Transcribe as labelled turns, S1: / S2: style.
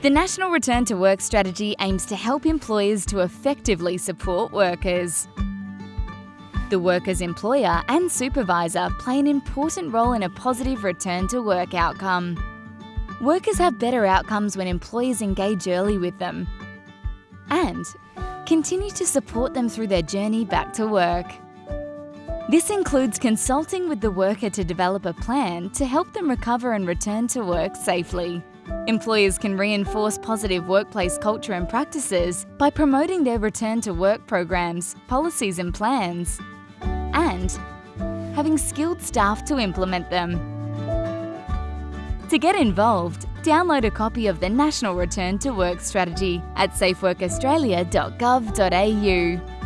S1: The National Return to Work strategy aims to help employers to effectively support workers. The worker's employer and supervisor play an important role in a positive return to work outcome. Workers have better outcomes when employers engage early with them and continue to support them through their journey back to work. This includes consulting with the worker to develop a plan to help them recover and return to work safely. Employers can reinforce positive workplace culture and practices by promoting their return to work programs, policies and plans, and having skilled staff to implement them. To get involved, download a copy of the National Return to Work Strategy at safeworkaustralia.gov.au.